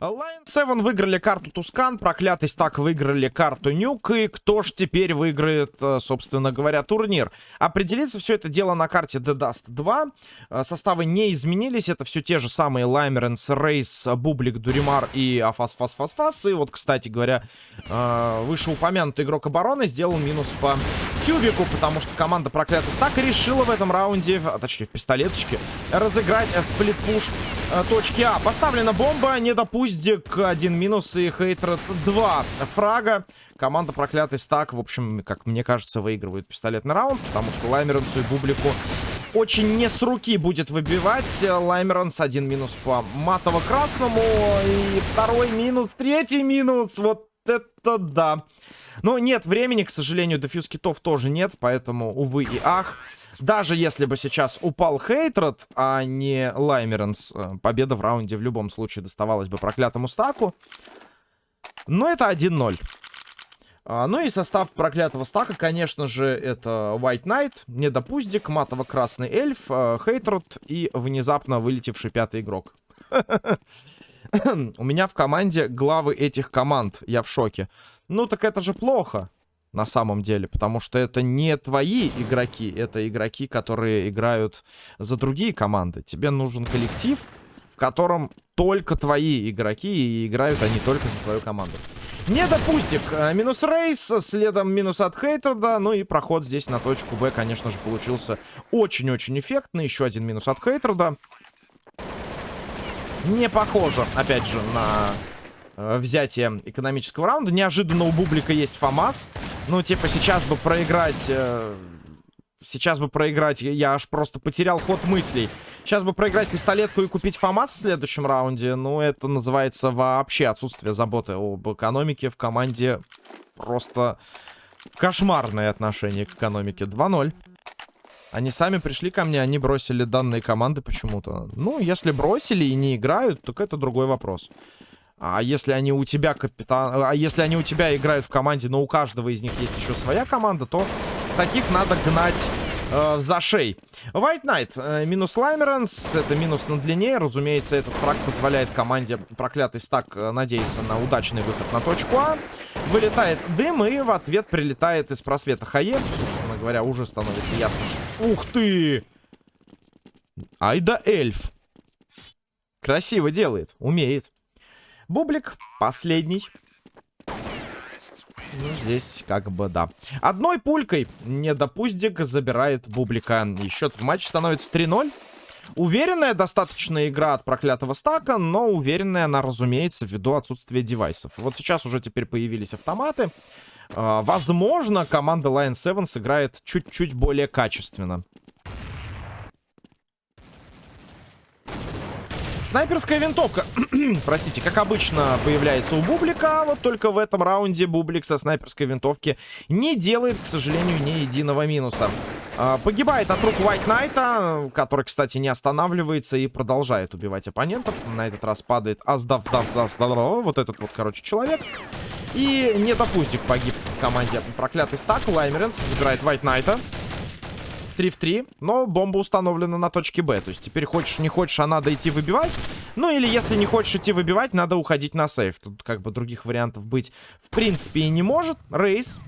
Lion 7 выиграли карту Тускан, проклятый стак выиграли карту Нюк, и кто ж теперь выиграет, э, собственно говоря, турнир? Определиться все это дело на карте The Dust 2. Э, составы не изменились, это все те же самые Лаймеренс, Рейс, Бублик, Дуримар и Афас, Фас, Фас, Фас. И вот, кстати говоря, э, вышеупомянутый игрок обороны сделал минус по Тюбику, потому что команда проклятый стак решила в этом раунде, а точнее в пистолеточке, разыграть сплит-пуш точки А. Поставлена бомба, не допустим Уздик, один минус и Хейтред 2 фрага. Команда проклятый стак, в общем, как мне кажется, выигрывает пистолетный раунд, потому что Лаймеренсу и Бублику очень не с руки будет выбивать. Лаймеренс один минус по матово-красному и второй минус, третий минус. Вот это да. Но нет времени, к сожалению, дефьюз китов тоже нет, поэтому, увы и ах. Даже если бы сейчас упал Хейтред, а не Лаймеренс, э, победа в раунде в любом случае доставалась бы проклятому стаку. Но это 1-0. А, ну и состав проклятого стака, конечно же, это White Knight, Недопуздик, Матово-Красный Эльф, э, Хейтред и внезапно вылетевший пятый игрок. У меня в команде главы этих команд, я в шоке. Ну так это же плохо на самом деле, потому что это не твои игроки, это игроки, которые играют за другие команды. Тебе нужен коллектив, в котором только твои игроки, и играют они только за твою команду. Недопустик. Э, минус рейс, следом минус от Хейтерда. Ну и проход здесь на точку Б, конечно же, получился очень-очень эффектный. Еще один минус от Хейтерда. Не похоже, опять же, на э, взятие экономического раунда. Неожиданно у Бублика есть ФАМАС. Ну, типа, сейчас бы проиграть... Э, сейчас бы проиграть... Я аж просто потерял ход мыслей. Сейчас бы проиграть пистолетку и купить ФАМАС в следующем раунде. Ну, это называется вообще отсутствие заботы об экономике в команде. Просто кошмарное отношение к экономике. 2-0. Они сами пришли ко мне, они бросили данные команды почему-то. Ну, если бросили и не играют, так это другой вопрос. А если они у тебя капитан... А если они у тебя играют в команде, но у каждого из них есть еще своя команда, то таких надо гнать э, за шей. White Knight. Э, минус Лаймеранс. Это минус на длине. Разумеется, этот фраг позволяет команде проклятый стак э, надеяться на удачный выход на точку А. Вылетает дым и в ответ прилетает из просвета Хае. Собственно говоря, уже становится ясно. Ух ты! Ай да эльф. Красиво делает. Умеет. Бублик последний. Ну, здесь как бы да. Одной пулькой недопустик забирает Бублика. И счет в матче становится 3-0. Уверенная достаточно игра от проклятого стака, но уверенная она, разумеется, ввиду отсутствия девайсов. Вот сейчас уже теперь появились автоматы. Uh, возможно, команда Lion 7 сыграет чуть-чуть более качественно. Снайперская винтовка, простите, как обычно появляется у Бублика, вот только в этом раунде Бублик со снайперской винтовки не делает, к сожалению, ни единого минуса. А, погибает от рук White Knight, который, кстати, не останавливается и продолжает убивать оппонентов. На этот раз падает Аздав, дав, дав, дав, вот этот вот, короче, человек. И недопустик погиб в команде проклятый стак. Лаймеренс забирает White Knight. 3 в 3, но бомба установлена на точке Б. То есть теперь хочешь, не хочешь, а надо идти выбивать. Ну или если не хочешь идти выбивать, надо уходить на сейф. Тут как бы других вариантов быть в принципе и не может. Рейс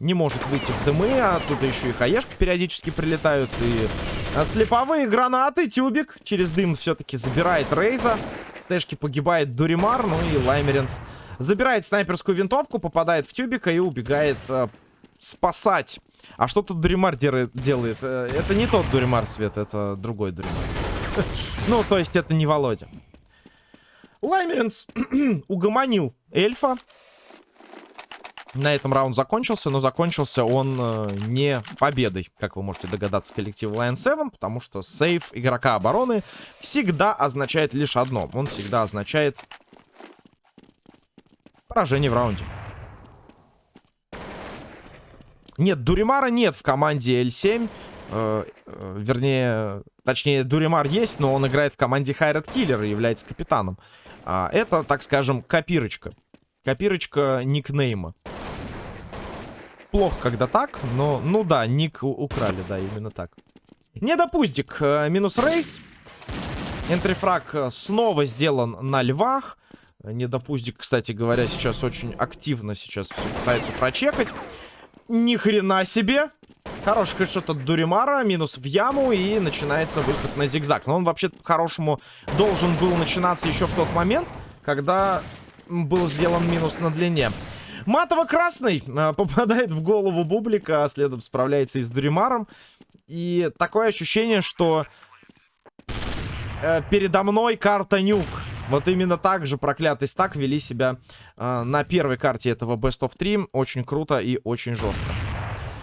не может выйти в дымы, а тут еще и хаешки периодически прилетают. И слеповые гранаты, тюбик через дым все-таки забирает Рейза. В тэшке погибает Дуримар, ну и Лаймеренс забирает снайперскую винтовку, попадает в тюбика и убегает э, спасать а что тут Дуримар делает? Э, это не тот Дуримар, Свет, это другой Дуримар. Ну, то есть это не Володя. Лаймеренс угомонил эльфа. На этом раунд закончился, но закончился он э, не победой, как вы можете догадаться, коллектив Lion 7, потому что сейф игрока обороны всегда означает лишь одно. Он всегда означает поражение в раунде. Нет, Дуримара нет в команде L7. Э, э, вернее, точнее, Дуримар есть, но он играет в команде Хайрат Киллер и является капитаном. А, это, так скажем, копирочка. Копирочка никнейма. Плохо, когда так, но, ну да, ник украли, да, именно так. Недопустик, э, минус рейс. Энтрифраг снова сделан на львах. Недопуздик, кстати говоря, сейчас очень активно сейчас пытается прочекать. Ни хрена себе. Хороший хэдшот от Дуримара, минус в яму, и начинается выход на зигзаг. Но он вообще по-хорошему должен был начинаться еще в тот момент, когда был сделан минус на длине. Матово-красный э, попадает в голову Бублика, а следом справляется и с Дуримаром. И такое ощущение, что э, передо мной карта Нюк. Вот именно так же проклятый стак вели себя э, на первой карте этого Best of 3. Очень круто и очень жестко.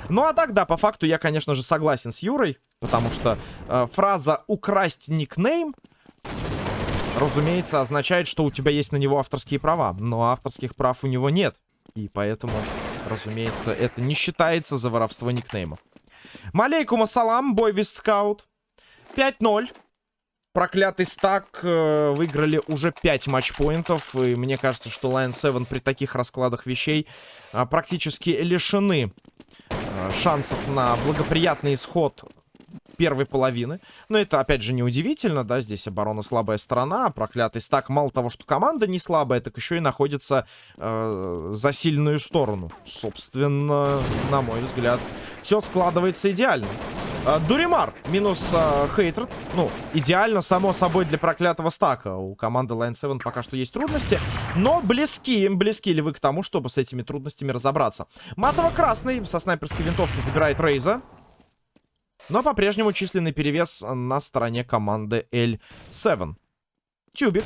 Ну а так, да, по факту я, конечно же, согласен с Юрой. Потому что э, фраза «украсть никнейм» разумеется, означает, что у тебя есть на него авторские права. Но авторских прав у него нет. И поэтому, разумеется, это не считается за воровство никнеймов. Малейкум ассалам, бойвис скаут. 5-0. Проклятый стак э, выиграли уже 5 матчпоинтов. И мне кажется, что Lion 7 при таких раскладах вещей э, практически лишены э, шансов на благоприятный исход первой половины. Но это, опять же, неудивительно, да, здесь оборона слабая сторона, а проклятый стак мало того, что команда не слабая, так еще и находится э, за сильную сторону. Собственно, на мой взгляд, все складывается идеально. Э, Дуримар минус э, Хейтред. Ну, идеально, само собой, для проклятого стака. У команды Line 7 пока что есть трудности. Но близки, близки ли вы к тому, чтобы с этими трудностями разобраться? Матово-красный со снайперской винтовки забирает Рейза. Но по-прежнему численный перевес на стороне команды L7. Тюбик.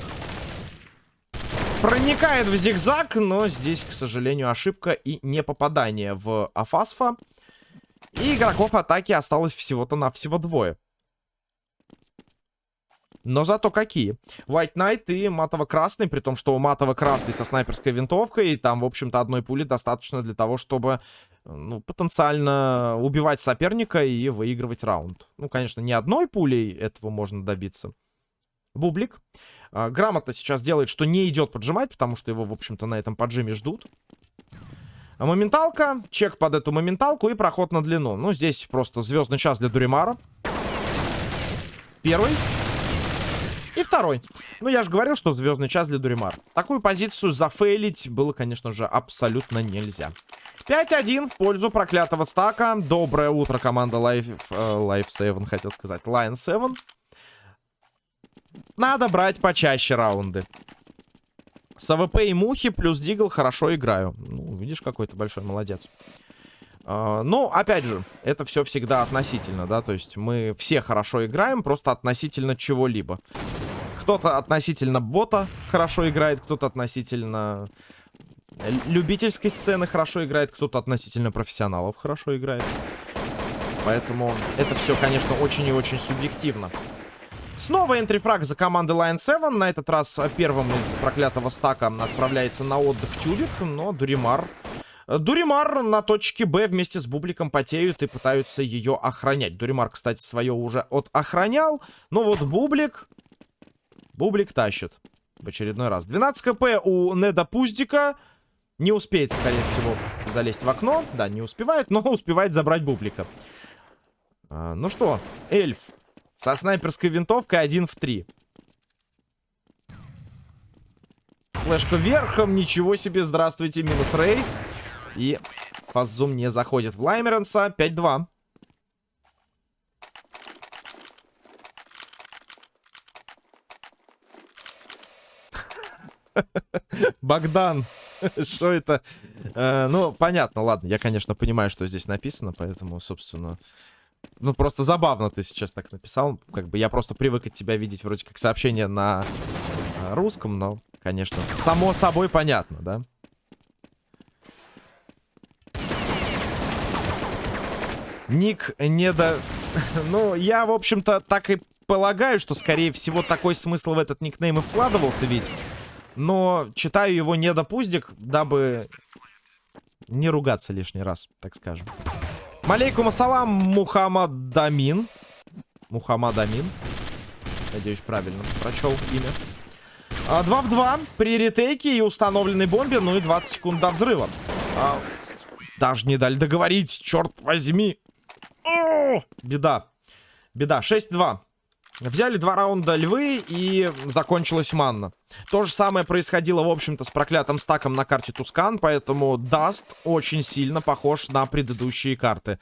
Проникает в зигзаг, но здесь, к сожалению, ошибка и не попадание в Афасфа. И игроков атаки осталось всего-то на всего двое. Но зато какие. White Knight и матово-красный, при том, что у матово-красный со снайперской винтовкой, и там, в общем-то, одной пули достаточно для того, чтобы, ну, потенциально убивать соперника и выигрывать раунд. Ну, конечно, не одной пулей этого можно добиться. Бублик. А, грамотно сейчас делает, что не идет поджимать, потому что его, в общем-то, на этом поджиме ждут. Моменталка, чек под эту моменталку и проход на длину. Ну, здесь просто звездный час для Дуримара. Первый. И второй. Ну, я же говорил, что звездный час для Дуримар. Такую позицию зафейлить было, конечно же, абсолютно нельзя. 5-1 в пользу проклятого стака. Доброе утро, команда Life, э, Life 7, хотел сказать. Lion 7. Надо брать почаще раунды. С AWP и мухи плюс Deagle хорошо играю. Видишь, какой то большой молодец. А, ну, опять же, это все всегда относительно, да, то есть мы все хорошо играем, просто относительно чего-либо. Кто-то относительно бота хорошо играет, кто-то относительно любительской сцены хорошо играет, кто-то относительно профессионалов хорошо играет. Поэтому это все, конечно, очень и очень субъективно. Снова энтрифраг за командой Lion 7. На этот раз первым из проклятого стака отправляется на отдых Тюбик, но Дуримар... Дуримар на точке Б вместе с Бубликом потеют и пытаются ее охранять. Дуримар, кстати, свое уже от охранял. Но вот Бублик Бублик тащит в очередной раз. 12 кп у Неда Пуздика. Не успеет, скорее всего, залезть в окно. Да, не успевает, но успевает забрать Бублика. А, ну что, эльф со снайперской винтовкой 1 в 3. Флешка верхом, ничего себе, здравствуйте, минус рейс. И фаззум не заходит в Лаймеренса, 5-2. Богдан, что это? Э, ну, понятно, ладно. Я, конечно, понимаю, что здесь написано, поэтому, собственно... Ну, просто забавно ты сейчас так написал. Как бы я просто привык от тебя видеть вроде как сообщение на э, русском, но, конечно, само собой понятно, да? Ник не до... ну, я, в общем-то, так и полагаю, что, скорее всего, такой смысл в этот никнейм и вкладывался, ведь... Но читаю его не допуздик, дабы не ругаться лишний раз, так скажем. Малейкум ассалам, Мухаммад Дамин. Мухаммад Амин. Надеюсь, правильно прочел имя. 2 а, в 2 при ретейке и установленной бомбе, ну и 20 секунд до взрыва. А, даже не дали договорить, черт возьми. О, беда. Беда, 6-2. Взяли два раунда львы и закончилась мана. То же самое происходило, в общем-то, с проклятым стаком на карте Тускан, поэтому Даст очень сильно похож на предыдущие карты.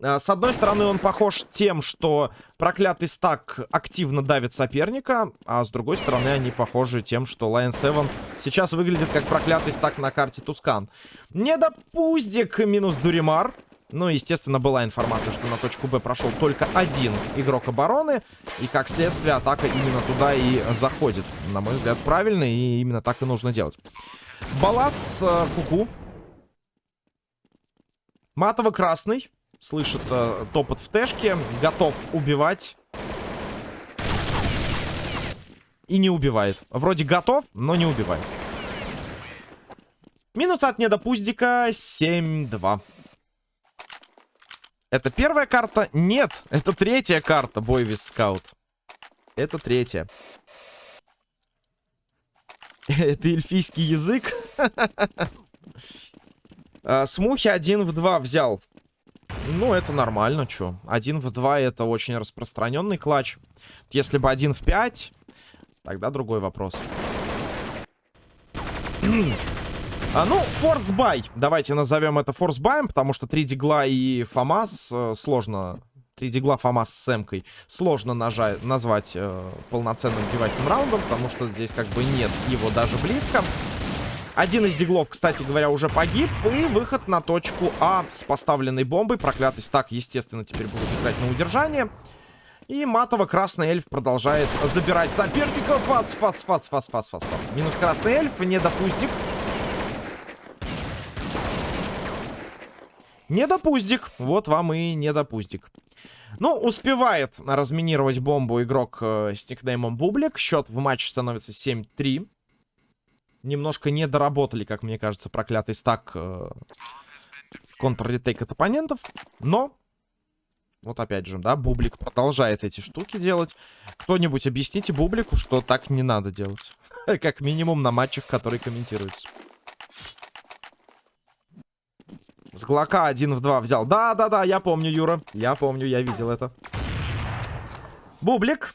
А, с одной стороны, он похож тем, что проклятый стак активно давит соперника, а с другой стороны, они похожи тем, что Lion 7 сейчас выглядит как проклятый стак на карте Тускан. Недопуздик минус Дуримар. Ну, естественно, была информация, что на точку Б прошел только один игрок обороны. И, как следствие, атака именно туда и заходит. На мой взгляд, правильно, и именно так и нужно делать. Балас, э, куку. Матово-красный. Слышит э, топот в тэшке. Готов убивать. И не убивает. Вроде готов, но не убивает. Минус от недопуздика 7-2. Это первая карта? Нет, это третья карта, Бойвис Скаут. Это третья. Это эльфийский язык. А, смухи один в два взял. Ну, это нормально, чё. Один в два это очень распространенный клатч. Если бы один в пять, тогда другой вопрос. А, ну, force-buy. Давайте назовем это force-buy ем, потому что 3 дигла и FAMAS э, сложно... 3 дигла FAMAS с эмкой сложно нажать, назвать э, полноценным девайсным раундом, потому что здесь как бы нет его даже близко. Один из диглов, кстати говоря, уже погиб. И выход на точку А с поставленной бомбой. Проклятый стак, естественно, теперь будет играть на удержание. И матово-красный эльф продолжает забирать соперников. Фац, фац, фац, фац, фац, фац, фац. Минус красный эльф, недопустик. Недопуздик. Вот вам и недопуздик. Ну, успевает разминировать бомбу игрок э, с никнеймом Бублик. Счет в матче становится 7-3. Немножко не доработали, как мне кажется, проклятый стак э, контр-ретейк от оппонентов. Но, вот опять же, да, Бублик продолжает эти штуки делать. Кто-нибудь объясните Бублику, что так не надо делать. Как минимум на матчах, которые комментируются. С Глока один в два взял. Да-да-да, я помню, Юра. Я помню, я видел это. Бублик.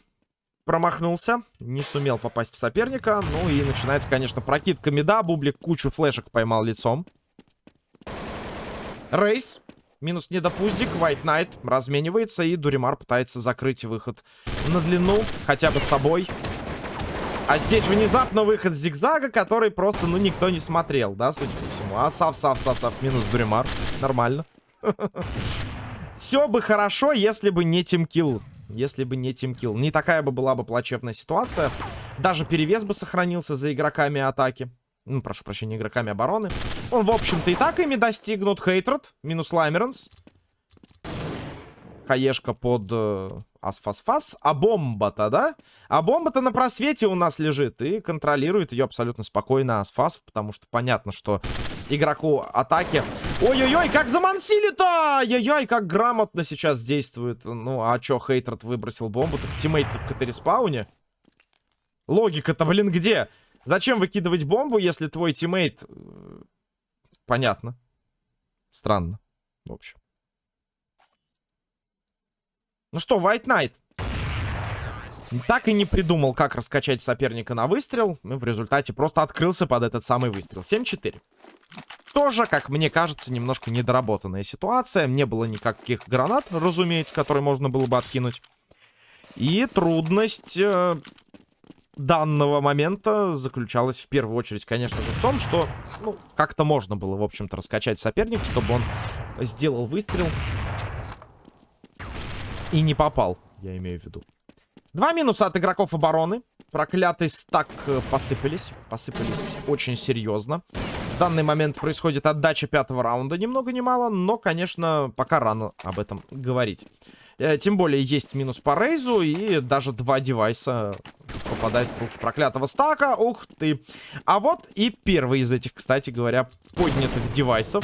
Промахнулся. Не сумел попасть в соперника. Ну и начинается, конечно, прокидка меда. Бублик кучу флешек поймал лицом. Рейс. Минус недопуздик. White Knight разменивается. И Дуримар пытается закрыть выход на длину. Хотя бы с собой. А здесь внезапно выход зигзага, который просто, ну, никто не смотрел, да, судя по. А сав, сав, сав, сав, минус Дуримар. Нормально. Все бы хорошо, если бы не тимкил. Если бы не тимкил. Не такая бы была бы плачевная ситуация. Даже перевес бы сохранился за игроками атаки. Ну, прошу прощения, игроками обороны. Он, в общем-то, и так ими достигнут. Хейтред, минус Лаймеренс. Хаешка под э, Асфасфас. А бомба-то, да? А бомба-то на просвете у нас лежит. И контролирует ее абсолютно спокойно Асфас. Потому что понятно, что игроку атаки... Ой-ой-ой, как замансили-то! Ай-яй-яй, как грамотно сейчас действует. Ну, а чё, Хейтред выбросил бомбу? Так teammate в CT-respawn е? Логика-то, блин, где? Зачем выкидывать бомбу, если твой тиммейт... Э, понятно. Странно, в общем. Ну что, White Knight. Так и не придумал, как раскачать соперника на выстрел. Ну, в результате просто открылся под этот самый выстрел. 7-4. Тоже, как мне кажется, немножко недоработанная ситуация. Не было никаких гранат, разумеется, которые можно было бы откинуть. И трудность э, данного момента заключалась в первую очередь, конечно же, в том, что ну, как-то можно было, в общем-то, раскачать соперника, чтобы он сделал выстрел и не попал, я имею в виду. Два минуса от игроков обороны. Проклятый стак э, посыпались. Посыпались очень серьезно. В данный момент происходит отдача пятого раунда. Ни много ни мало, но, конечно, пока рано об этом говорить. Э, тем более есть минус по рейзу и даже два девайса попадают в руки проклятого стака. Ух ты. А вот и первый из этих, кстати говоря, поднятых девайсов.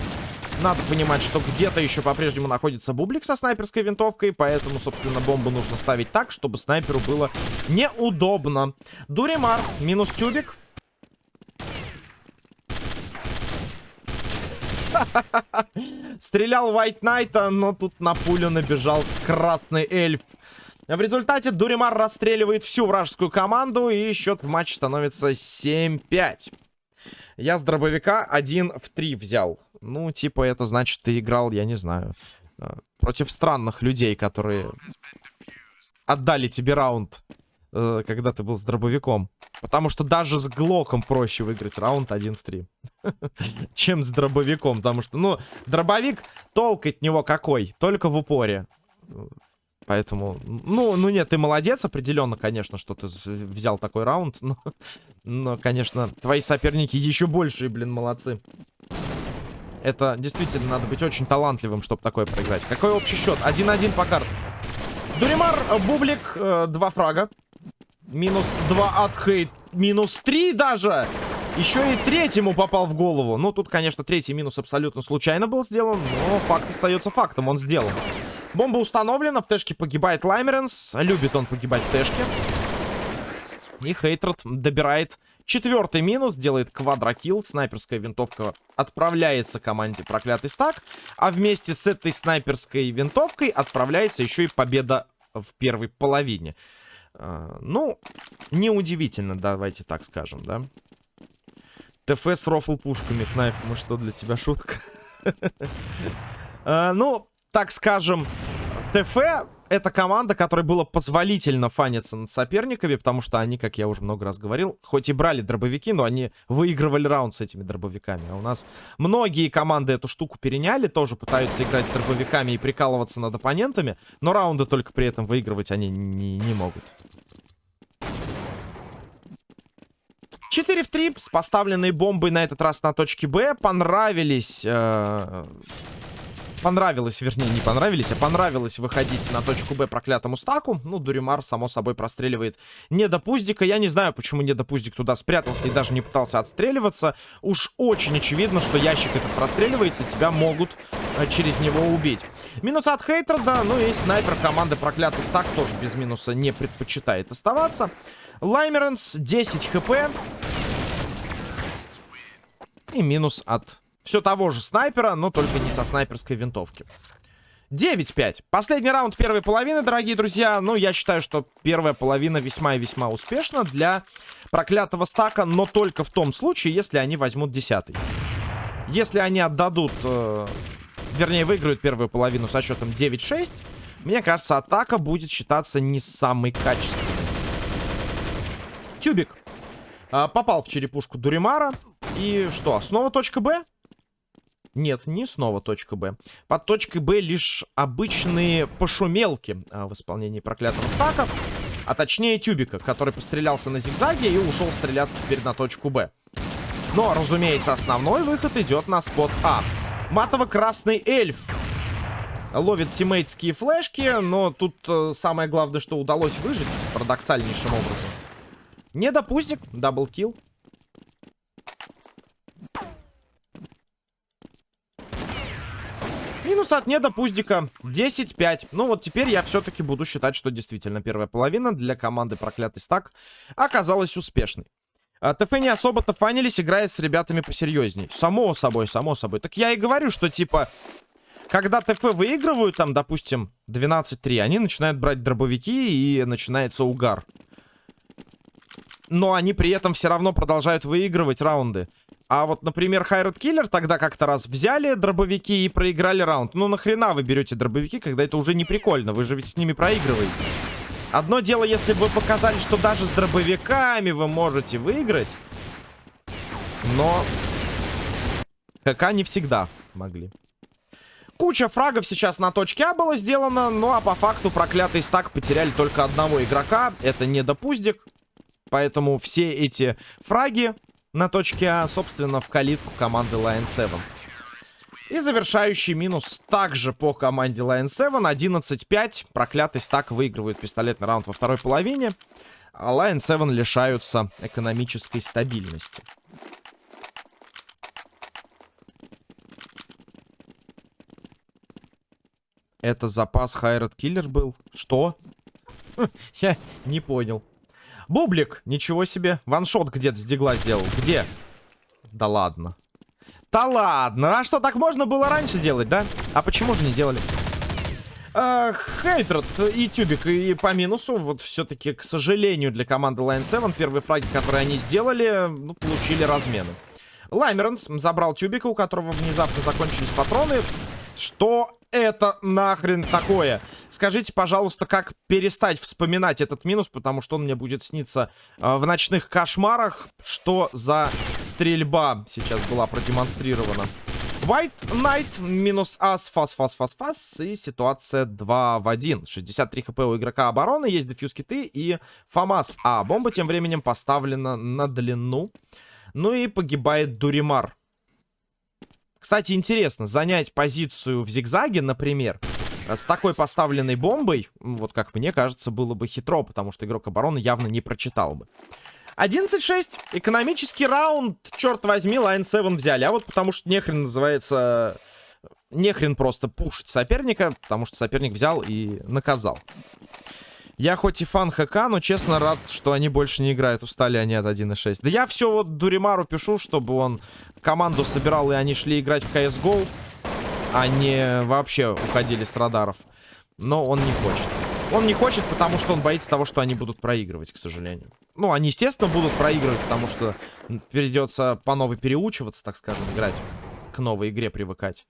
Надо понимать, что где-то еще по-прежнему находится бублик со снайперской винтовкой, поэтому, собственно, бомбу нужно ставить так, чтобы снайперу было неудобно. Дуримар, минус тюбик. Стрелял White Knight, но тут на пулю набежал красный эльф. В результате Дуримар расстреливает всю вражескую команду, и счет в матче становится 7-5. Я с дробовика 1 в 3 взял. Ну, типа, это значит, ты играл, я не знаю, э, против странных людей, которые отдали тебе раунд, э, когда ты был с дробовиком. Потому что даже с Глоком проще выиграть раунд 1 в 3. Чем с дробовиком. Потому что, ну, дробовик, толк от него какой? Только в упоре. Поэтому, ну, ну нет, ты молодец определенно, конечно, что ты взял такой раунд. Но, но конечно, твои соперники еще большие, блин, молодцы. Это действительно надо быть очень талантливым, чтобы такое проиграть. Какой общий счет? 1-1 по картам. Дуримар, Бублик, э, два фрага. Минус 2 от Хейт. Минус 3 даже. Еще и третьему попал в голову. Ну, тут, конечно, третий минус абсолютно случайно был сделан. Но факт остается фактом. Он сделан. Бомба установлена. В тэшке погибает Лаймеренс. Любит он погибать в тэшке. И Хейтред добирает четвертый минус. Делает квадрокилл. Снайперская винтовка отправляется команде проклятый стак. А вместе с этой снайперской винтовкой отправляется еще и победа в первой половине. Uh, ну, неудивительно, давайте так скажем, да. ТФ с рофл пушками, Кнайф, мы что, для тебя шутка? uh, ну, так скажем, ТФ это команда, которой было позволительно фаниться над соперниками, потому что они, как я уже много раз говорил, хоть и брали дробовики, но они выигрывали раунд с этими дробовиками. А у нас многие команды эту штуку переняли, тоже пытаются играть с дробовиками и прикалываться над оппонентами, но раунды только при этом выигрывать они не, не могут. 4 в 3 с поставленной бомбой на этот раз на точке Б. Понравились... Э понравилось, вернее, не понравились, а понравилось выходить на точку Б проклятому стаку. Ну, Дуримар, само собой, простреливает не до пуздика. Я не знаю, почему не до пуздик туда спрятался и даже не пытался отстреливаться. Уж очень очевидно, что ящик этот простреливается, тебя могут э, через него убить. Минус от Хейтерда, ну и снайпер команды проклятый стак тоже без минуса не предпочитает оставаться. Лаймеренс 10 хп. И минус от все того же снайпера, но только не со снайперской винтовки. 9-5. Последний раунд первой половины, дорогие друзья. Ну, я считаю, что первая половина весьма и весьма успешна для проклятого стака, но только в том случае, если они возьмут десятый. Если они отдадут, э, вернее, выиграют первую половину со счетом 9-6, мне кажется, атака будет считаться не самой качественной. Тюбик э, попал в черепушку Дуримара. И что, снова точка Б? Нет, не снова точка Б. Под точкой Б лишь обычные пошумелки а, в исполнении проклятого стака. А точнее тюбика, который пострелялся на зигзаге и ушел стреляться теперь на точку Б. Но, разумеется, основной выход идет на спот А. Матово-красный эльф ловит тиммейтские флешки, но тут э, самое главное, что удалось выжить парадоксальнейшим образом. Недопуздик, double kill. Минус от Недопуздика 10-5. Ну вот теперь я все-таки буду считать, что действительно первая половина для команды проклятый стак оказалась успешной. А ТФ не особо-то фанились, играя с ребятами посерьезней. Само собой, само собой. Так я и говорю, что типа... Когда ТФ выигрывают, там, допустим, 12-3, они начинают брать дробовики и начинается угар. Но они при этом все равно продолжают выигрывать раунды. А вот, например, Хайред Киллер тогда как-то раз взяли дробовики и проиграли раунд. Ну нахрена вы берете дробовики, когда это уже не прикольно? Вы же ведь с ними проигрываете. Одно дело, если бы вы показали, что даже с дробовиками вы можете выиграть. Но ХК не всегда могли. Куча фрагов сейчас на точке А было сделано, ну а по факту проклятый стак потеряли только одного игрока. Это не допуздик. Поэтому все эти фраги на точке А, собственно, в калитку команды Lion 7. И завершающий минус также по команде Lion 7. 11-5. Проклятый стак выигрывает пистолетный раунд во второй половине. А Lion 7 лишаются экономической стабильности. Это запас Хайрат Киллер был? Что? Я не понял. Бублик, ничего себе. Ваншот где-то с дигла сделал. Где? Да ладно. Да ладно. А что, так можно было раньше делать, да? А почему же не делали? Хейтред и Тюбик и по минусу. Вот все-таки, к сожалению, для команды Line 7 первые фраги, которые они сделали, ну, получили размены. Лаймеренс забрал Тюбика, у которого внезапно закончились патроны. Что это нахрен такое? Скажите, пожалуйста, как перестать вспоминать этот минус, потому что он мне будет сниться э, в ночных кошмарах. Что за стрельба сейчас была продемонстрирована? White Knight минус ас, фас, фас, фас, фас. И ситуация 2 в 1. 63 хп у игрока обороны, есть дефьюз киты и ФАМАС. А бомба тем временем поставлена на длину. Ну и погибает Дуримар. Кстати, интересно, занять позицию в зигзаге, например, с такой поставленной бомбой, вот как мне кажется, было бы хитро, потому что игрок обороны явно не прочитал бы. 11-6. Экономический раунд, черт возьми, Line 7 взяли. А вот потому что нехрен называется... Нехрен просто пушить соперника, потому что соперник взял и наказал. Я хоть и фан ХК, но честно рад, что они больше не играют. Устали они от 1.6. Да я все вот Дуримару пишу, чтобы он команду собирал, и они шли играть в CSGO, а не вообще уходили с радаров. Но он не хочет. Он не хочет, потому что он боится того, что они будут проигрывать, к сожалению. Ну, они, естественно, будут проигрывать, потому что придется по новой переучиваться, так скажем, играть. К новой игре привыкать.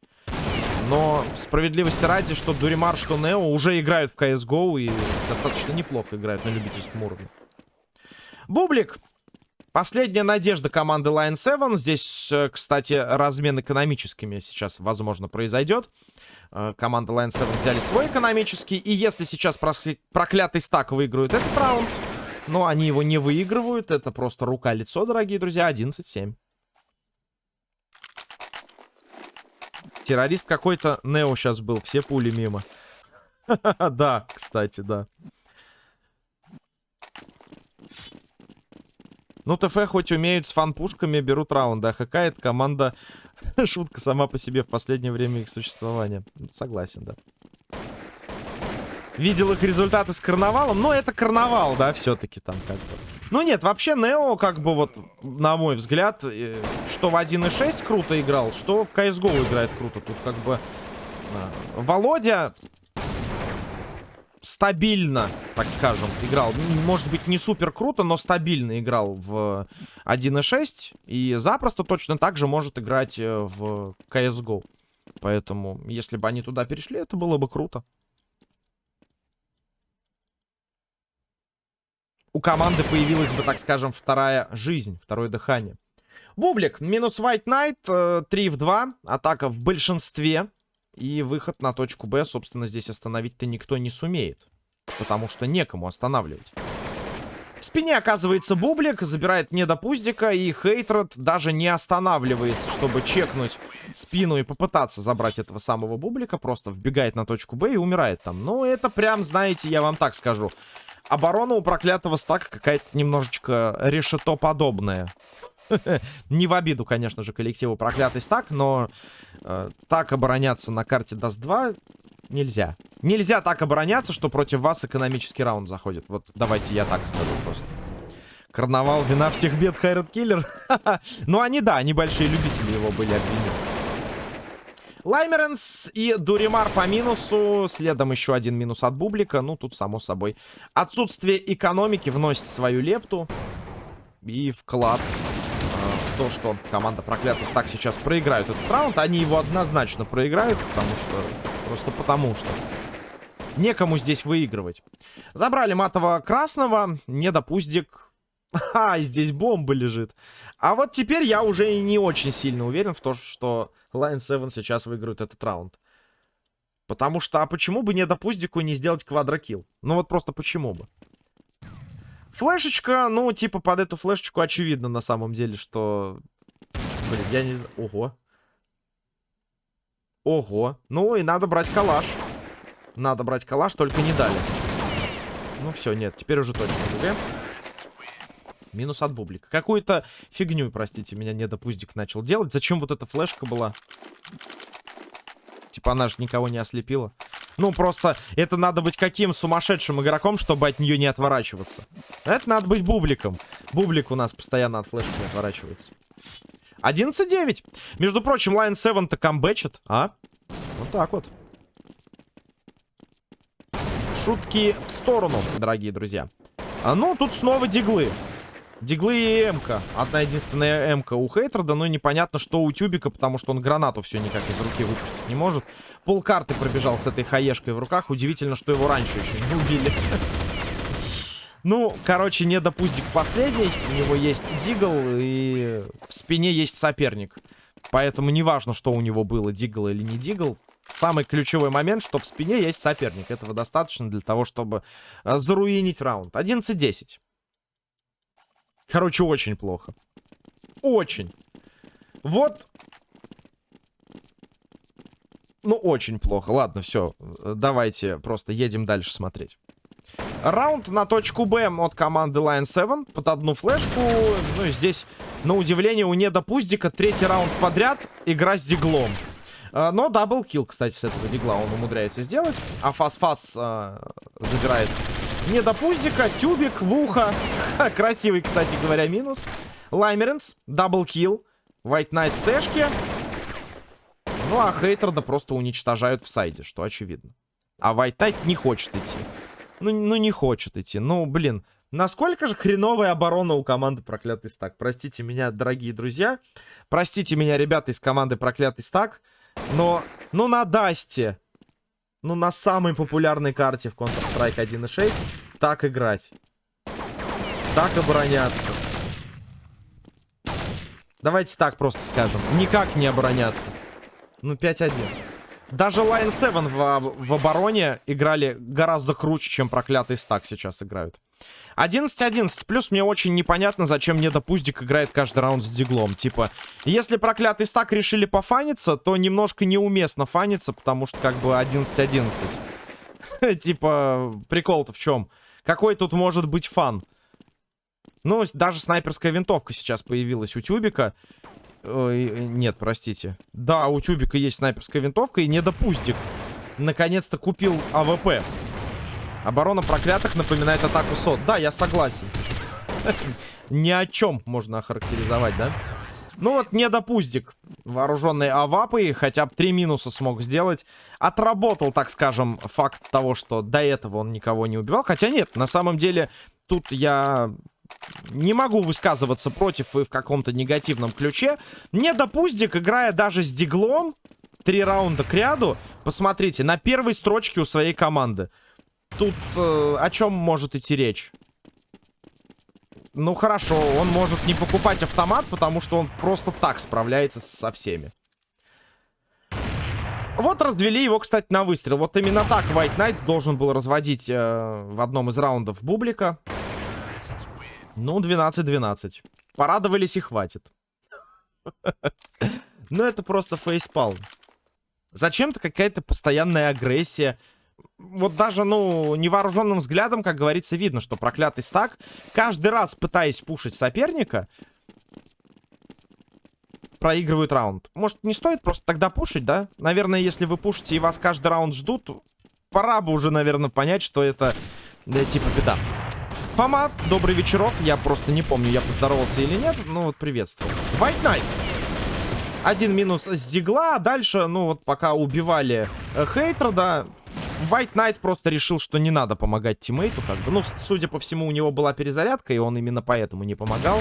Но справедливости ради, что Дуримар, что Нео уже играют в CSGO и достаточно неплохо играют на любительском уровне. Бублик. Последняя надежда команды Line 7. Здесь, э, кстати, размен экономическими сейчас, возможно, произойдет. Э, команда Line 7 взяли свой экономический. И если сейчас проклятый стак выигрывает этот раунд, но они его не выигрывают. Это просто рука-лицо, дорогие друзья. 11-7. Террорист какой-то Нео сейчас был. Все пули мимо. Да, кстати, да. Ну, ТФ хоть умеют с фан-пушками, берут раунды. А ХК это команда... Шутка сама по себе в последнее время их существования. Согласен, да. Видел их результаты с карнавалом. Но это карнавал, да, все-таки там как бы. Ну нет, вообще Нео, как бы вот, на мой взгляд, э, что в 1.6 круто играл, что в CSGO играет круто. Тут как бы а, Володя стабильно, так скажем, играл. Может быть, не супер круто, но стабильно играл в 1.6. И запросто точно так же может играть э, в CSGO. Поэтому, если бы они туда перешли, это было бы круто. У команды появилась бы, так скажем, вторая жизнь, второе дыхание. Бублик, минус White Knight, 3 э, в 2, атака в большинстве. И выход на точку Б, собственно, здесь остановить-то никто не сумеет. Потому что некому останавливать. В спине оказывается Бублик, забирает недопуздика, и Хейтред даже не останавливается, чтобы чекнуть спину и попытаться забрать этого самого Бублика. Просто вбегает на точку Б и умирает там. Ну, это прям, знаете, я вам так скажу. Оборона у проклятого стака какая-то немножечко решето подобная. Не в обиду, конечно же, коллективу проклятый стак, но э, так обороняться на карте Даст 2 нельзя. Нельзя так обороняться, что против вас экономический раунд заходит. Вот давайте я так скажу просто. Карнавал, вина всех бед, Хайрат Киллер. ну, они, да, они большие любители его были обвинить. Лаймеренс и Дуримар по минусу. Следом еще один минус от Бублика. Ну, тут, само собой, отсутствие экономики вносит свою лепту. И вклад э, в то, что команда проклятый стак сейчас проиграют этот раунд. Они его однозначно проиграют, потому что... Просто потому что. Некому здесь выигрывать. Забрали матового красного. Недопуздик. А, здесь бомба лежит. А вот теперь я уже и не очень сильно уверен в том, что Line 7 сейчас выиграют этот раунд. Потому что, а почему бы не допустику не сделать квадрокилл? Ну вот просто почему бы? Флешечка, ну, типа, под эту флешечку очевидно на самом деле, что... Блин, я не знаю... Ого. Ого. Ну, и надо брать калаш. Надо брать калаш, только не дали. Ну, все, нет, теперь уже точно ГГ. Минус от бублика. Какую-то фигню, простите, меня недопуздик начал делать. Зачем вот эта флешка была? Типа она же никого не ослепила. Ну, просто это надо быть каким сумасшедшим игроком, чтобы от нее не отворачиваться. Это надо быть бубликом. Бублик у нас постоянно от флешки отворачивается. 11-9. Между прочим, Line 7-то камбэчит, а? Вот так вот. шутки в сторону, дорогие друзья. А, ну, тут снова диглы. Диглы и М-ка. Одна единственная М-ка у Хейтерда, но непонятно, что у Тюбика, потому что он гранату все никак из руки выпустить не может. Пол карты пробежал с этой хаешкой в руках. Удивительно, что его раньше еще не убили. Ну, короче, не допустик последний. У него есть дигл, и в спине есть соперник. Поэтому неважно, что у него было, дигл или не дигл. Самый ключевой момент, что в спине есть соперник. Этого достаточно для того, чтобы э, заруинить раунд. 11-10. Короче, очень плохо. Очень. Вот. Ну, очень плохо. Ладно, все. Давайте просто едем дальше смотреть. Раунд на точку Б от команды Lion 7 под одну флешку. Ну и здесь, на удивление, у Недопуздика третий раунд подряд игра с диглом. А, но double kill, кстати, с этого дигла он умудряется сделать. Асфасфас э, забирает Недопуздика, тюбик в ухо. Красивый, кстати говоря, минус. Лаймеренс, double kill. White Knight в тэшке. Ну а Хейтреда просто уничтожают в сайде, что очевидно. А White Knight не хочет идти. Ну, ну не хочет идти. Ну, блин. Насколько же хреновая оборона у команды Проклятый Стак. Простите меня, дорогие друзья. Простите меня, ребята из команды Проклятый Стак. Но, ну на Дасте. Ну на самой популярной карте в Counter-Strike 1.6. Так играть. Так обороняться. Давайте так просто скажем. Никак не обороняться. Ну 5-1. Даже Lion 7 в, в обороне играли гораздо круче, чем проклятый стак сейчас играют. 11-11. Плюс мне очень непонятно, зачем мне Пуздик играет каждый раунд с диглом. Типа, если проклятый стак решили пофаниться, то немножко неуместно фаниться, потому что как бы 11-11. Типа, прикол-то в чем? Какой тут может быть фан? Ну, даже снайперская винтовка сейчас появилась у Тюбика. Ой, нет, простите. Да, у Тюбика есть снайперская винтовка и Недопуздик. Наконец-то купил AWP. Оборона проклятых напоминает атаку СОТ. Да, я согласен. Ни о чем можно охарактеризовать, да? Ну вот, Недопуздик. Вооруженный авапой, хотя бы три минуса смог сделать. Отработал, так скажем, факт того, что до этого он никого не убивал. Хотя нет, на самом деле, тут я не могу высказываться против и в каком-то негативном ключе. Не допустик, играя даже с диглом, три раунда к ряду, посмотрите, на первой строчке у своей команды. Тут э, о чем может идти речь? Ну хорошо, он может не покупать автомат, потому что он просто так справляется со всеми. Вот развели его, кстати, на выстрел. Вот именно так White Knight должен был разводить э, в одном из раундов Бублика. Ну, 12-12. Порадовались и хватит. Ну, это просто фейспал. Зачем-то какая-то постоянная агрессия. Вот даже, ну, невооруженным взглядом, как говорится, видно, что проклятый стак, каждый раз пытаясь пушить соперника, проигрывают раунд. Может, не стоит просто тогда пушить, да? Наверное, если вы пушите и вас каждый раунд ждут, пора бы уже, наверное, понять, что это, да, типа, беда. Фома, добрый вечерок. Я просто не помню, я поздоровался или нет. Ну вот, приветствую. White Knight. Один минус с дигла. А дальше, ну вот, пока убивали э, Хейтера, да, White Knight просто решил, что не надо помогать тиммейту, как бы. Ну, судя по всему, у него была перезарядка, и он именно поэтому не помогал.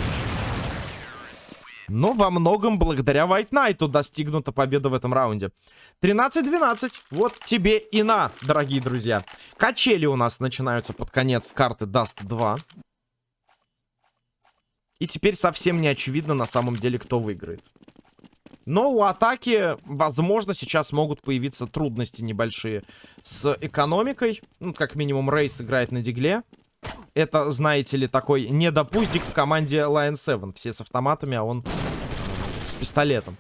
Но во многом благодаря White Knight достигнута победа в этом раунде. 13-12. Вот тебе и на, дорогие друзья. Качели у нас начинаются под конец карты Dust 2. И теперь совсем не очевидно на самом деле, кто выиграет. Но у атаки, возможно, сейчас могут появиться трудности небольшие с экономикой. Ну, как минимум, Рейс играет на дигле. Это, знаете ли, такой недопуздик в команде Lion 7. Все с автоматами, а он с пистолетом.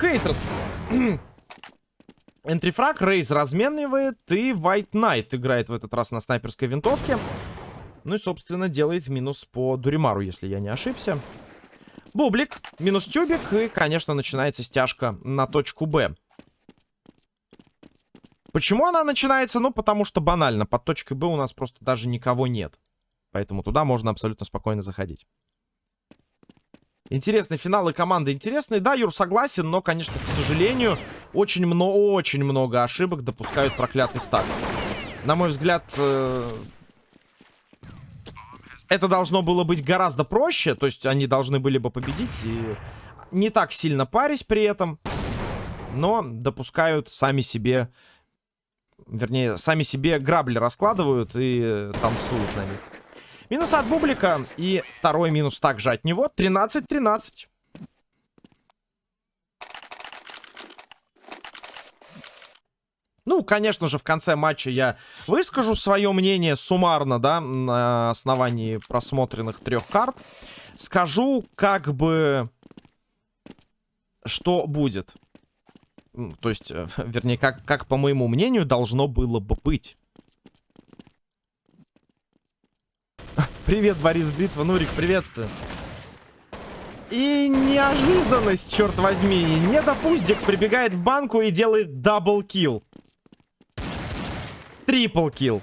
Хейтер. Энтрифраг, Рейз разменивает, и White Knight играет в этот раз на снайперской винтовке. Ну и, собственно, делает минус по Дуримару, если я не ошибся. Бублик, минус тюбик, и, конечно, начинается стяжка на точку Б. Почему она начинается? Ну, потому что банально. Под точкой Б у нас просто даже никого нет. Поэтому туда можно абсолютно спокойно заходить. Интересный финал и команда интересные. Да, Юр, согласен, но, конечно, к сожалению, очень, много, очень много ошибок допускают проклятый стак. На мой взгляд, э, это должно было быть гораздо проще. То есть они должны были бы победить и не так сильно парить при этом. Но допускают сами себе... Вернее, сами себе грабли раскладывают и танцуют на них. Минус от Бублика. И второй минус также от него. 13-13. Ну, конечно же, в конце матча я выскажу свое мнение суммарно, да, на основании просмотренных трех карт. Скажу, как бы, что будет. То есть, э, вернее, как, как по моему мнению, должно было бы быть. Привет, Борис Битва. Нурик, приветствую. И неожиданность, черт возьми. Недопуздик прибегает в банку и делает double kill triple kill.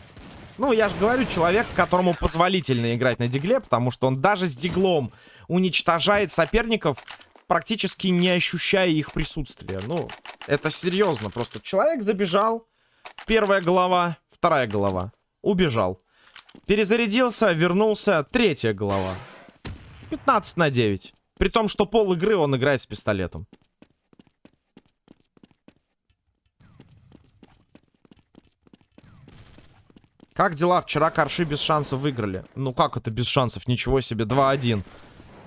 Ну, я же говорю, человек, которому позволительно играть на дигле, потому что он даже с диглом уничтожает соперников, практически не ощущая их присутствия. Ну, это серьезно. Просто человек забежал, первая голова, вторая голова, убежал. Перезарядился, вернулся, третья голова. 15 на 9. При том, что пол игры он играет с пистолетом. Как дела? Вчера Корши без шансов выиграли. Ну как это без шансов? Ничего себе, 2-1.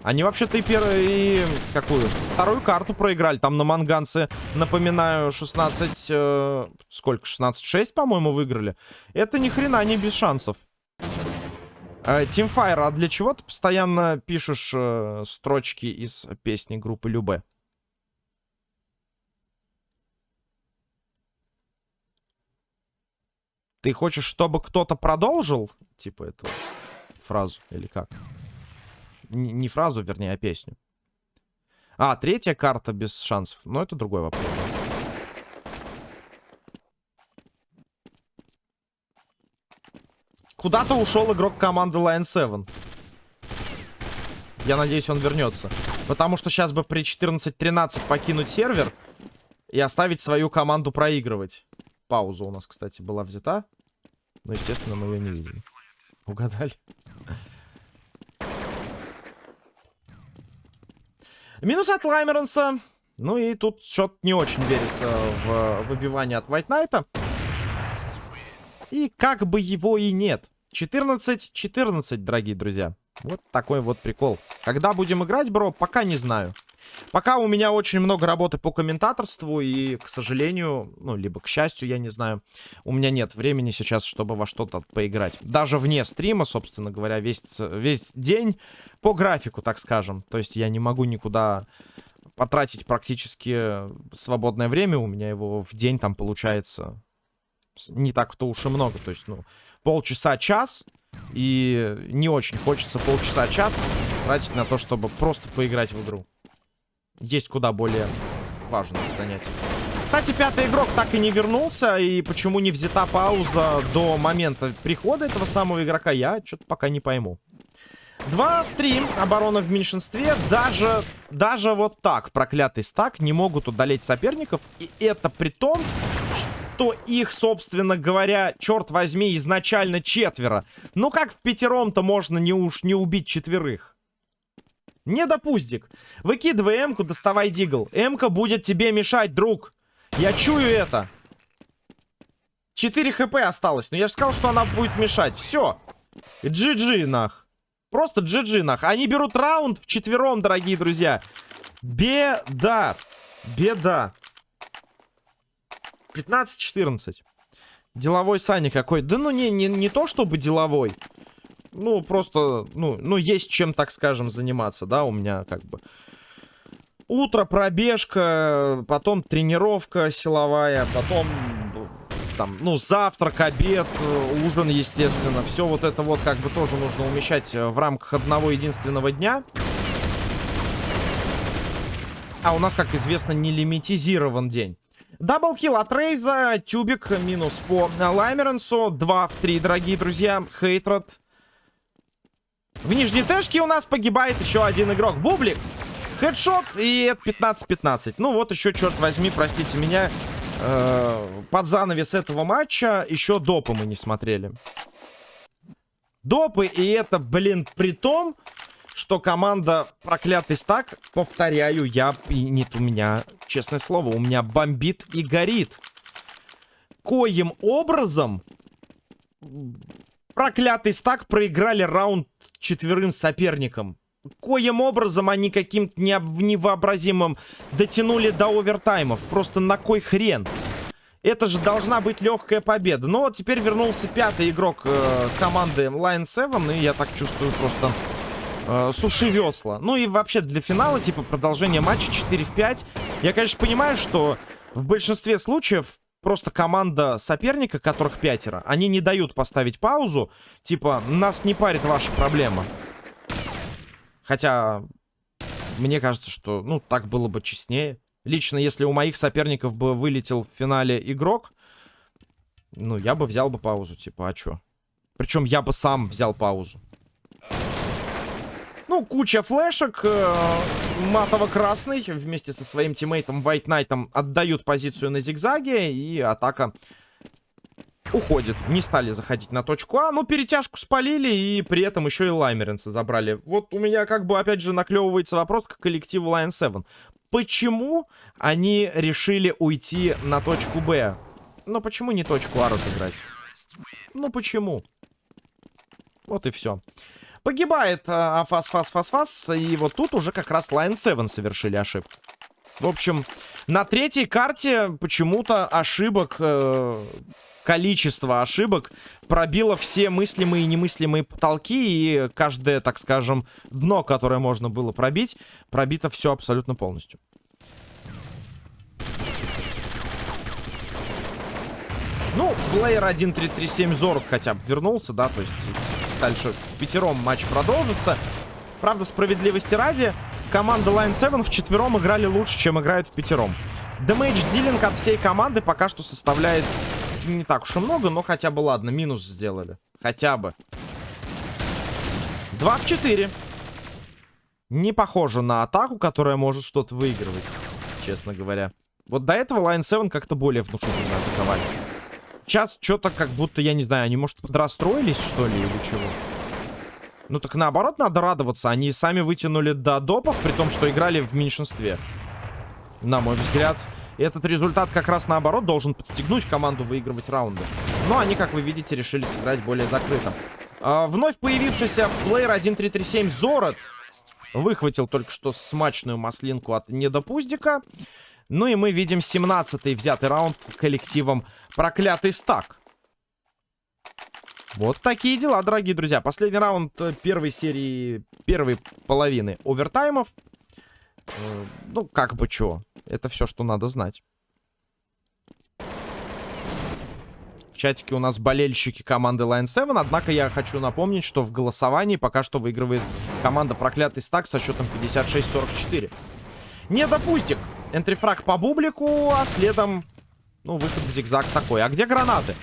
Они вообще-то и первую, и какую? Вторую карту проиграли. Там на Манганце, напоминаю, 16... Э, сколько? 16-6, по-моему, выиграли. Это ни хрена не без шансов. Э, Teamfire, а для чего ты постоянно пишешь э, строчки из песни группы Любе? Ты хочешь, чтобы кто-то продолжил, типа, эту фразу, или как? Н не фразу, вернее, а песню. А, третья карта без шансов. Но это другой вопрос. Куда-то ушел игрок команды Lion 7. Я надеюсь, он вернется. Потому что сейчас бы при 14-13 покинуть сервер и оставить свою команду проигрывать. Пауза у нас, кстати, была взята. Но, естественно, мы ее не видели. Угадали? Минус от Лаймеренса. Ну и тут что-то не очень верится в выбивание от White Knight. И как бы его и нет. 14-14, дорогие друзья. Вот такой вот прикол. Когда будем играть, бро, пока не знаю. Пока у меня очень много работы по комментаторству, и, к сожалению, ну, либо к счастью, я не знаю, у меня нет времени сейчас, чтобы во что-то поиграть. Даже вне стрима, собственно говоря, весь, весь день по графику, так скажем. То есть я не могу никуда потратить практически свободное время. У меня его в день там получается не так-то уж и много. То есть, ну, полчаса-час. И не очень хочется полчаса-час тратить на то, чтобы просто поиграть в игру есть куда более важные занятия. Кстати, пятый игрок так и не вернулся. И почему не взята пауза до момента прихода этого самого игрока, я что-то пока не пойму. 2 в 3. Оборона в меньшинстве. Даже, даже вот так проклятый стак не могут удалить соперников. И это при том, что их, собственно говоря, черт возьми, изначально четверо. Ну как в пятером-то можно не уж не убить четверых? Не допустик. Выкидывай М-ку, доставай Дигл. М-ка будет тебе мешать, друг. Я чую это. 4 хп осталось. Но я же сказал, что она будет мешать. Все. GG, нах. Просто GG, нах. Они берут раунд в четвером, дорогие друзья. Беда. Беда. 15-14. Деловой Саня какой. Да ну не, не, не то чтобы деловой. Ну, просто, ну, ну, есть чем, так скажем, заниматься, да, у меня как бы... Утро, пробежка, потом тренировка силовая, потом там, ну, завтрак, обед, ужин, естественно. Все вот это вот как бы тоже нужно умещать в рамках одного единственного дня. А у нас, как известно, не лимитизирован день. Даблкил от Рейза, тюбик минус по Лаймеренсу. 2 в 3, дорогие друзья. Хейтрат в нижней тэшке у нас погибает еще один игрок. Бублик. Хедшот, и это 15-15. Ну вот еще, черт возьми, простите меня, э, под занавес этого матча еще допы мы не смотрели. Допы, и это, блин, при том, что команда проклятый стак, повторяю, я, и нет, у меня, честное слово, у меня бомбит и горит. Коим образом проклятый стак проиграли раунд четверым соперникам. Коим образом они каким-то невообразимым дотянули до овертаймов. Просто на кой хрен? Это же должна быть легкая победа. Но вот теперь вернулся пятый игрок э, команды Lion 7. И я так чувствую просто э, суши весла. Ну и вообще для финала, типа продолжение матча 4 в 5. Я, конечно, понимаю, что в большинстве случаев просто команда соперника, которых пятеро, они не дают поставить паузу. Типа, нас не парит ваша проблема. Хотя, мне кажется, что, ну, так было бы честнее. Лично, если у моих соперников бы вылетел в финале игрок, ну, я бы взял бы паузу, типа, а чё? Причем я бы сам взял паузу. Ну, куча флешек. Э, Матово-красный вместе со своим тиммейтом White Knight отдают позицию на зигзаге. И атака уходит. Не стали заходить на точку А. Но перетяжку спалили и при этом еще и Лаймеренса забрали. Вот у меня как бы опять же наклевывается вопрос к коллективу Lion 7. Почему они решили уйти на точку Б? Ну почему не точку А разыграть? Ну почему? Вот и все. Погибает Афас, Фас, Фас, Фас. И вот тут уже как раз Line 7 совершили ошибку. В общем, на третьей карте почему-то ошибок, э, количество ошибок пробило все мыслимые и немыслимые потолки. И каждое, так скажем, дно, которое можно было пробить, пробито все абсолютно полностью. Ну, плеер 1337 Зорд хотя бы вернулся, да, то есть дальше пятером матч продолжится. Правда, справедливости ради, команда Line 7 в четвером играли лучше, чем играет в пятером. Дэмэдж дилинг от всей команды пока что составляет не так уж и много, но хотя бы ладно, минус сделали. Хотя бы. 2 в 4. Не похоже на атаку, которая может что-то выигрывать, честно говоря. Вот до этого Line 7 как-то более внушительно атаковали. Сейчас что-то как будто, я не знаю, они, может, подрастроились, что ли, или чего? Ну так наоборот надо радоваться. Они сами вытянули до допов, при том, что играли в меньшинстве. На мой взгляд, этот результат как раз наоборот должен подстегнуть команду выигрывать раунды. Но они, как вы видите, решили сыграть более закрыто. А, вновь появившийся плеер 1337 Зорот выхватил только что смачную маслинку от недопуздика. Ну и мы видим 17-й взятый раунд коллективом Проклятый стак. Вот такие дела, дорогие друзья. Последний раунд э, первой серии, первой половины овертаймов. Э, ну, как бы что. Это все, что надо знать. В чатике у нас болельщики команды Line 7. Однако я хочу напомнить, что в голосовании пока что выигрывает команда Проклятый Стак со счетом 56-44. Не допустик. Энтрифраг по бублику, а следом, ну, выход в зигзаг такой. А где гранаты?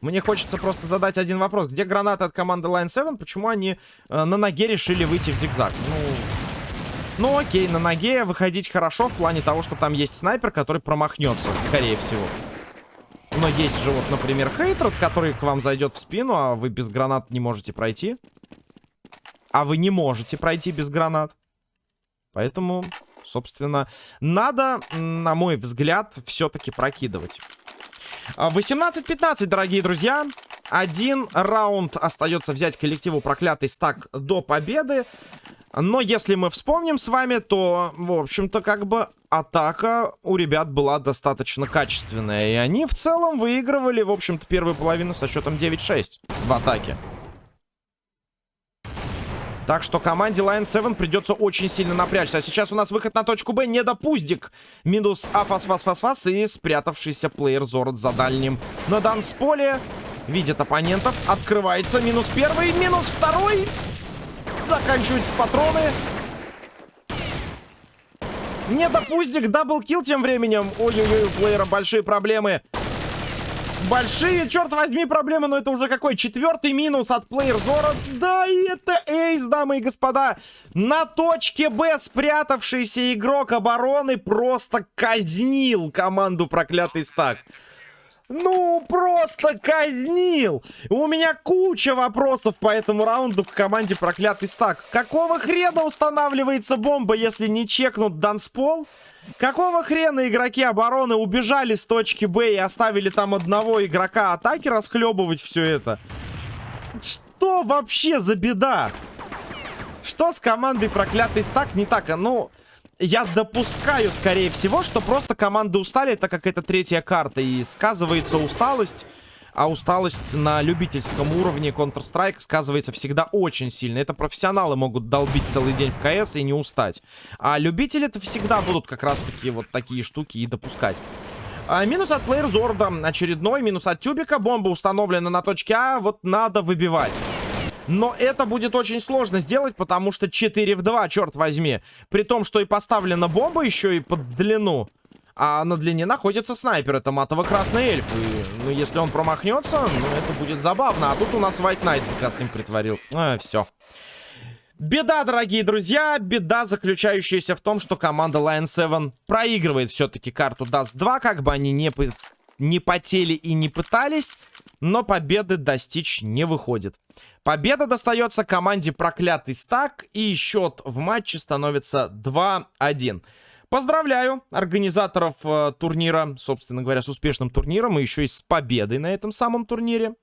Мне хочется просто задать один вопрос. Где гранаты от команды Line 7? Почему они э, на ноге решили выйти в зигзаг? Ну, ну окей, на ноге выходить хорошо в плане того, что там есть снайпер, который промахнется, скорее всего. Но есть же вот, например, хейтред, который к вам зайдет в спину, а вы без гранат не можете пройти. А вы не можете пройти без гранат. Поэтому собственно, надо, на мой взгляд, все-таки прокидывать. 18-15, а, дорогие друзья. Один раунд остается взять коллективу проклятый стак до победы. Но если мы вспомним с вами, то, в общем-то, как бы атака у ребят была достаточно качественная. И они в целом выигрывали, в общем-то, первую половину со счетом 9-6 в атаке. Так что команде Lion 7 придется очень сильно напрячься. А сейчас у нас выход на точку Б. Недопуздик. Минус Афас-Фас-Фас-Фас. И спрятавшийся плеер Зорот за дальним на дансполе. Видит оппонентов. Открывается. Минус первый. Минус второй. Заканчиваются патроны. Недопуздик. Даблкил тем временем. Ой-ой-ой, у плеера большие проблемы. Большие, черт возьми, проблемы, но это уже какой? Четвертый минус от плеер Зора. Да, и это эйс, дамы и господа. На точке Б спрятавшийся игрок обороны просто казнил команду проклятый стак. Ну, просто казнил! У меня куча вопросов по этому раунду к команде проклятый стак. Какого хрена устанавливается бомба, если не чекнут данспол? Какого хрена игроки обороны убежали с точки Б и оставили там одного игрока атаки расхлебывать все это? Что вообще за беда? Что с командой проклятый стак не так? А ну, я допускаю, скорее всего, что просто команды устали, так как это третья карта. И сказывается усталость. А усталость на любительском уровне Counter-Strike сказывается всегда очень сильно. Это профессионалы могут долбить целый день в КС и не устать. А любители-то всегда будут как раз-таки вот такие штуки и допускать. А, минус от Плеер Зорда. Очередной минус от Тюбика. Бомба установлена на точке А. Вот надо выбивать. Но это будет очень сложно сделать, потому что 4 в 2, черт возьми. При том, что и поставлена бомба еще и под длину. А на длине находится снайпер. Это матово-красный эльф. И, ну, если он промахнется, ну, это будет забавно. А тут у нас White Knight заказ им притворил. А, все. Беда, дорогие друзья, беда, заключающаяся в том, что команда Lion 7 проигрывает все-таки карту Dust 2, как бы они не, не потели и не пытались, но победы достичь не выходит. Победа достается команде Проклятый Стак, и счет в матче становится 2-1. Поздравляю организаторов э, турнира, собственно говоря, с успешным турниром и еще и с победой на этом самом турнире.